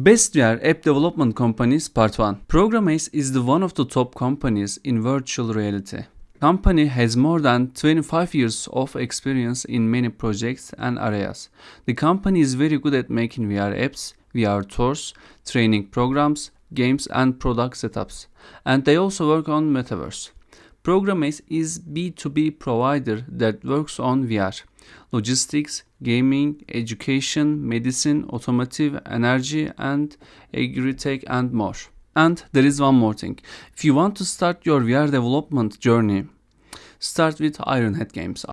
Best VR App Development Companies Part 1 Programace is the one of the top companies in virtual reality. Company has more than 25 years of experience in many projects and areas. The company is very good at making VR apps, VR tours, training programs, games and product setups. And they also work on metaverse. Programace is B2B provider that works on VR, logistics, gaming, education, medicine, automotive, energy and agri-tech and more. And there is one more thing. If you want to start your VR development journey, start with Ironhead Games.